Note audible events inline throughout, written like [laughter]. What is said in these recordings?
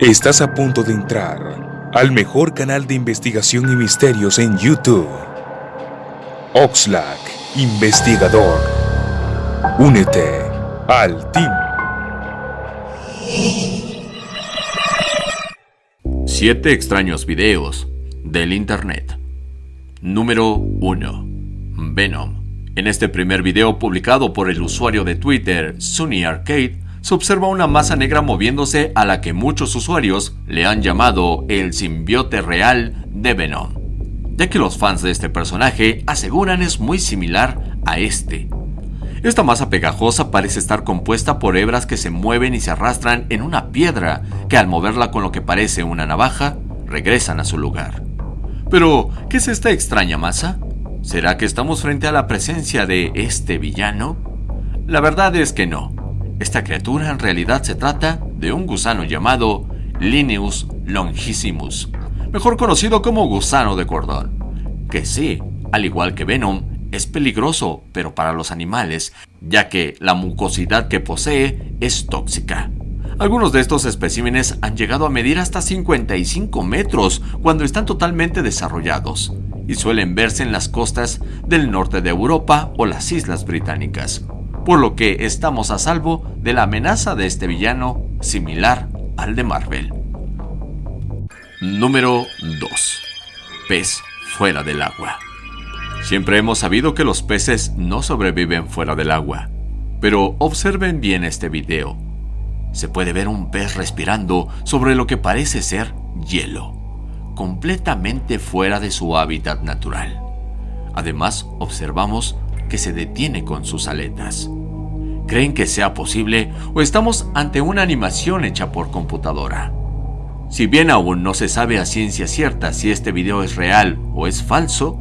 Estás a punto de entrar al mejor canal de investigación y misterios en YouTube. Oxlack, investigador. Únete al team. Siete extraños videos del Internet. Número 1. Venom. En este primer video publicado por el usuario de Twitter, Sunny Arcade, se observa una masa negra moviéndose a la que muchos usuarios le han llamado el simbiote real de Venom, ya que los fans de este personaje aseguran es muy similar a este. Esta masa pegajosa parece estar compuesta por hebras que se mueven y se arrastran en una piedra que al moverla con lo que parece una navaja, regresan a su lugar. Pero, ¿qué es esta extraña masa? ¿Será que estamos frente a la presencia de este villano? La verdad es que no. Esta criatura en realidad se trata de un gusano llamado Linneus longissimus, mejor conocido como gusano de cordón, que sí, al igual que Venom, es peligroso, pero para los animales, ya que la mucosidad que posee es tóxica. Algunos de estos especímenes han llegado a medir hasta 55 metros cuando están totalmente desarrollados y suelen verse en las costas del norte de Europa o las islas británicas por lo que estamos a salvo de la amenaza de este villano similar al de Marvel. Número 2. Pez fuera del agua. Siempre hemos sabido que los peces no sobreviven fuera del agua, pero observen bien este video. Se puede ver un pez respirando sobre lo que parece ser hielo, completamente fuera de su hábitat natural. Además, observamos que se detiene con sus aletas. ¿Creen que sea posible o estamos ante una animación hecha por computadora? Si bien aún no se sabe a ciencia cierta si este video es real o es falso,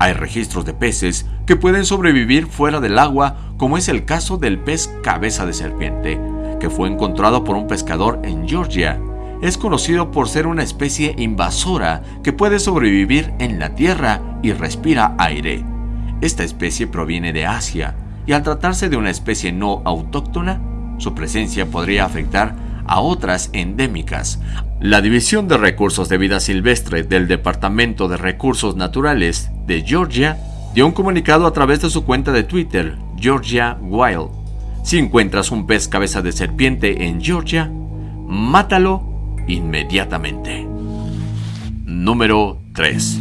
hay registros de peces que pueden sobrevivir fuera del agua, como es el caso del pez cabeza de serpiente, que fue encontrado por un pescador en Georgia. Es conocido por ser una especie invasora que puede sobrevivir en la tierra y respira aire. Esta especie proviene de Asia y al tratarse de una especie no autóctona, su presencia podría afectar a otras endémicas. La División de Recursos de Vida Silvestre del Departamento de Recursos Naturales de Georgia dio un comunicado a través de su cuenta de Twitter, Georgia Wild. Si encuentras un pez cabeza de serpiente en Georgia, mátalo inmediatamente. Número 3.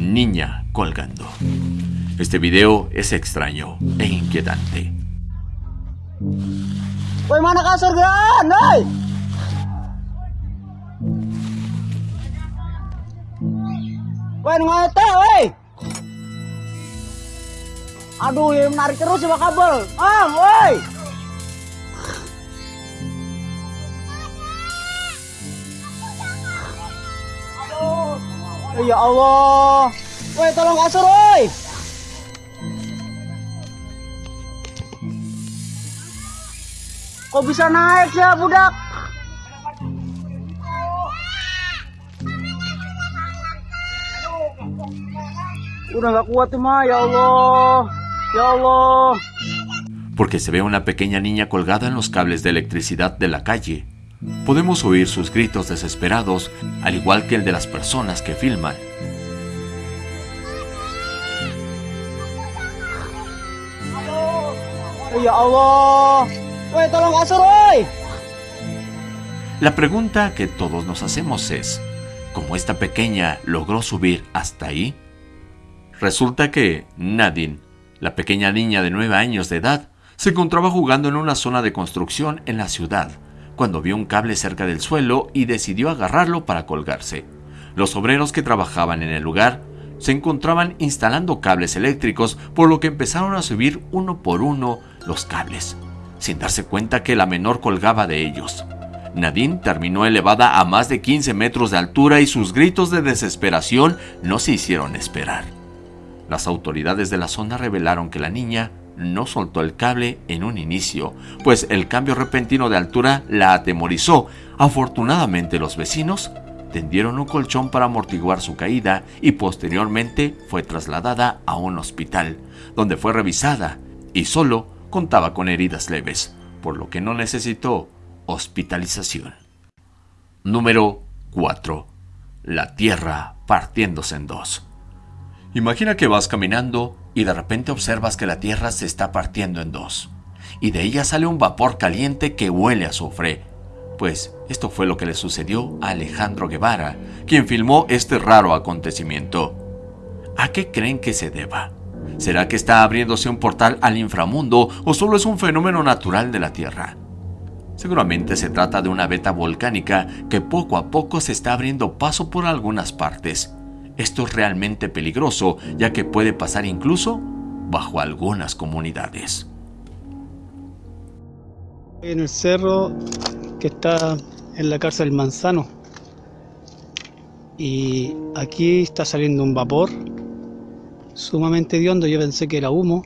Niña colgando. Este video es extraño e inquietante. Woi mana kasur gan, woi. Woi ngote, woi. Aduh, ya menarik terus kabel. Ah, woi. Ya Allah. Woi, tolong kasur. Kok bisa naik ya budak? Udah gak kuat mah, ya Allah. Ya Allah. Porque se ve una pequeña niña colgada en los cables de electricidad de la calle. Podemos oír sus gritos desesperados, al igual que el de las personas que filman. Ya Allah. La pregunta que todos nos hacemos es, ¿cómo esta pequeña logró subir hasta ahí? Resulta que Nadine, la pequeña niña de 9 años de edad, se encontraba jugando en una zona de construcción en la ciudad, cuando vio un cable cerca del suelo y decidió agarrarlo para colgarse. Los obreros que trabajaban en el lugar se encontraban instalando cables eléctricos, por lo que empezaron a subir uno por uno los cables sin darse cuenta que la menor colgaba de ellos. Nadine terminó elevada a más de 15 metros de altura y sus gritos de desesperación no se hicieron esperar. Las autoridades de la zona revelaron que la niña no soltó el cable en un inicio, pues el cambio repentino de altura la atemorizó. Afortunadamente los vecinos tendieron un colchón para amortiguar su caída y posteriormente fue trasladada a un hospital, donde fue revisada y solo contaba con heridas leves, por lo que no necesitó hospitalización. Número 4. La Tierra partiéndose en dos. Imagina que vas caminando y de repente observas que la Tierra se está partiendo en dos. Y de ella sale un vapor caliente que huele a azufre. Pues esto fue lo que le sucedió a Alejandro Guevara, quien filmó este raro acontecimiento. ¿A qué creen que se deba? ¿Será que está abriéndose un portal al inframundo o solo es un fenómeno natural de la Tierra? Seguramente se trata de una veta volcánica que poco a poco se está abriendo paso por algunas partes. Esto es realmente peligroso ya que puede pasar incluso bajo algunas comunidades. En el cerro que está en la cárcel Manzano y aquí está saliendo un vapor sumamente hediondo, yo pensé que era humo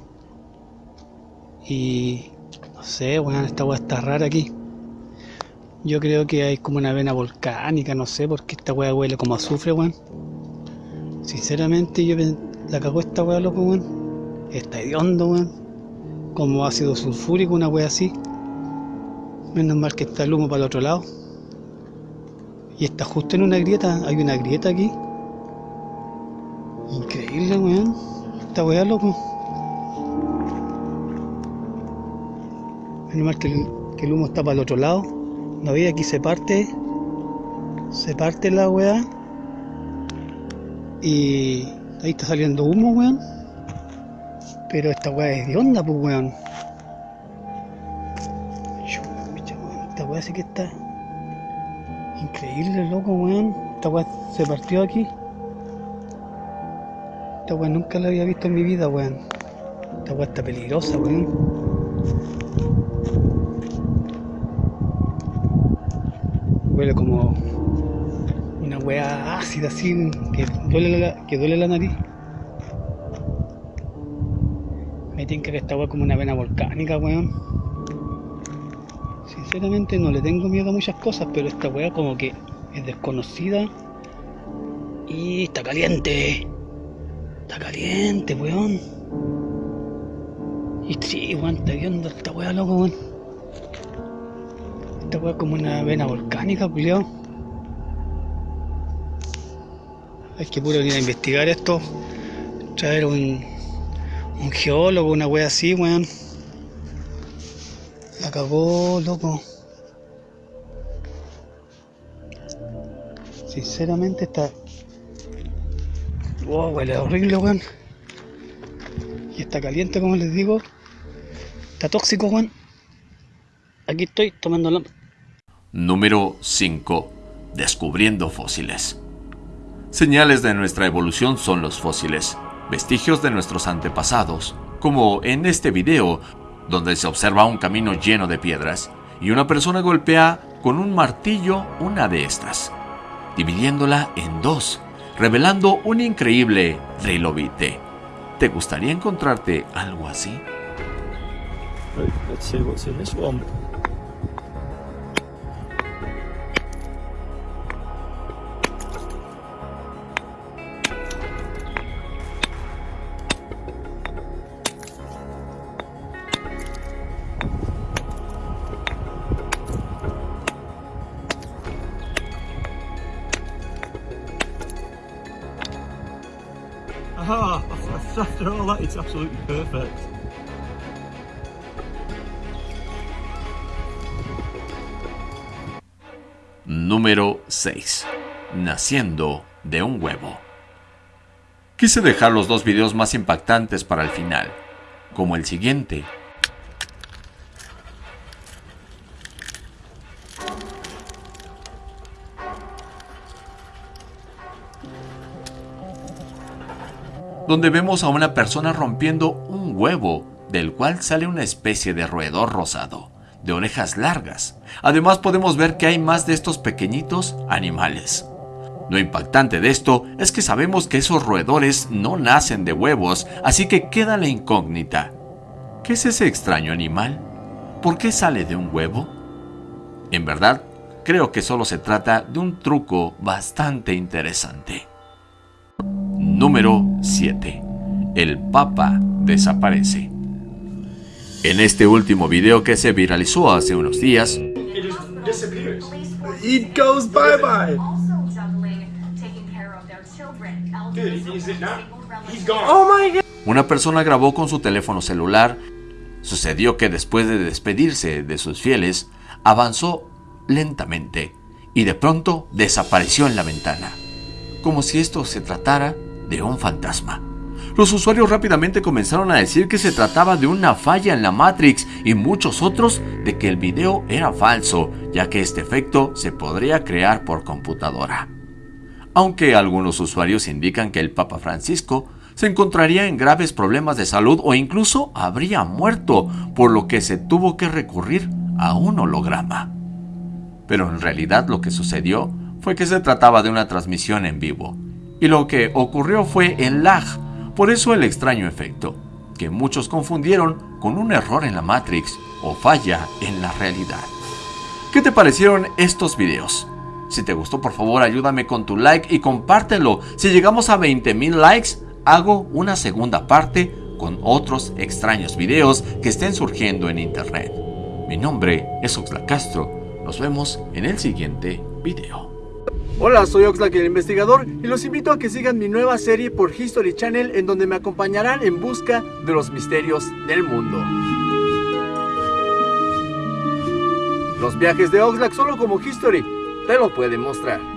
y no sé, bueno, esta agua está rara aquí. Yo creo que hay como una vena volcánica, no sé, porque esta weá huele como azufre, weón. Sinceramente, yo la cagó esta weá, loco, weón. Está hediondo, weón. Como ácido sulfúrico, una weá así. Menos mal que está el humo para el otro lado. Y está justo en una grieta, hay una grieta aquí. Increíble, weón. Esta weá, loco. Menos mal que el, que el humo está para el otro lado. No veis aquí se parte. Se parte la weá. Y ahí está saliendo humo, weón. Pero esta weá es de onda, pues weón. Esta weá sí que está increíble, loco, weón. Esta weá se partió aquí. Esta weá nunca la había visto en mi vida, weón. Esta weá está peligrosa, weón. huele como una hueá ácida así que duele la, que duele la nariz. Me tinca que esta hueá como una vena volcánica, weón. Sinceramente no le tengo miedo a muchas cosas, pero esta hueá como que es desconocida y está caliente. Está caliente, weón. Y sí, weón, está viendo esta hueá loco, weón esta como una vena volcánica, culiao. Hay que puro ir a investigar esto. Traer un, un geólogo, una wea así, weón. La cagó, loco. Sinceramente está. Wow, huele horrible, weón. Y está caliente, como les digo. Está tóxico, weón. Aquí estoy tomando la... Número 5. Descubriendo fósiles. Señales de nuestra evolución son los fósiles, vestigios de nuestros antepasados, como en este video, donde se observa un camino lleno de piedras y una persona golpea con un martillo una de estas, dividiéndola en dos, revelando un increíble trilobite. ¿Te gustaría encontrarte algo así? [laughs] absolutely perfect. Número 6. Naciendo de un huevo. Quise dejar los dos videos más impactantes para el final, como el siguiente, donde vemos a una persona rompiendo un huevo, del cual sale una especie de roedor rosado, de orejas largas. Además podemos ver que hay más de estos pequeñitos animales. Lo impactante de esto es que sabemos que esos roedores no nacen de huevos, así que queda la incógnita. ¿Qué es ese extraño animal? ¿Por qué sale de un huevo? En verdad, creo que solo se trata de un truco bastante interesante. Número 7. El Papa desaparece. En este último video que se viralizó hace unos días, it goes bye bye. Oh. Una persona grabó con su teléfono celular. Sucedió que después de despedirse de sus fieles, avanzó lentamente y de pronto desapareció en la ventana, como si esto se tratara de un fantasma. Los usuarios rápidamente comenzaron a decir que se trataba de una falla en la Matrix y muchos otros de que el video era falso, ya que este efecto se podría crear por computadora. Aunque algunos usuarios indican que el Papa Francisco se encontraría en graves problemas de salud o incluso habría muerto, por lo que se tuvo que recurrir a un holograma. Pero en realidad lo que sucedió fue que se trataba de una transmisión en vivo, y lo que ocurrió fue el lag, por eso el extraño efecto, que muchos confundieron con un error en la Matrix o falla en la realidad. ¿Qué te parecieron estos videos? Si te gustó, por favor, ayúdame con tu like y compártelo. Si llegamos a 20.000 likes, hago una segunda parte con otros extraños videos que estén surgiendo en internet. Mi nombre es Oxlack Castro. Nos vemos en el siguiente video. Hola, soy Oxlack el investigador y los invito a que sigan mi nueva serie por History Channel en donde me acompañarán en busca de los misterios del mundo. Los viajes de Oxlack solo como History te lo pueden mostrar.